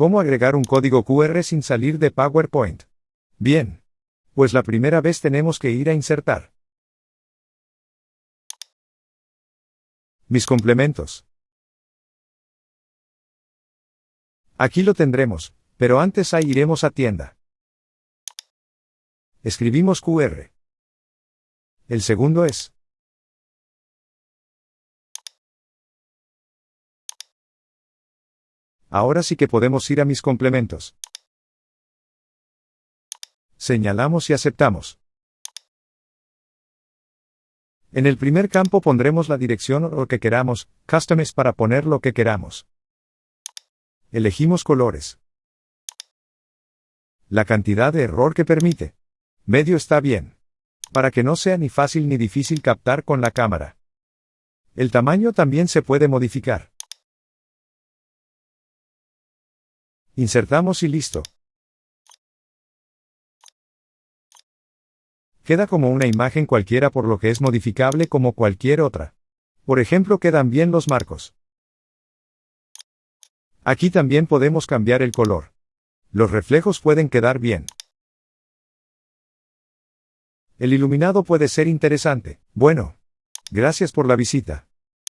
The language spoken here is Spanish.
¿Cómo agregar un código QR sin salir de PowerPoint? Bien. Pues la primera vez tenemos que ir a insertar. Mis complementos. Aquí lo tendremos, pero antes ahí iremos a tienda. Escribimos QR. El segundo es. Ahora sí que podemos ir a mis complementos. Señalamos y aceptamos. En el primer campo pondremos la dirección o lo que queramos, Customs para poner lo que queramos. Elegimos colores. La cantidad de error que permite. Medio está bien. Para que no sea ni fácil ni difícil captar con la cámara. El tamaño también se puede modificar. Insertamos y listo. Queda como una imagen cualquiera por lo que es modificable como cualquier otra. Por ejemplo, quedan bien los marcos. Aquí también podemos cambiar el color. Los reflejos pueden quedar bien. El iluminado puede ser interesante. Bueno. Gracias por la visita.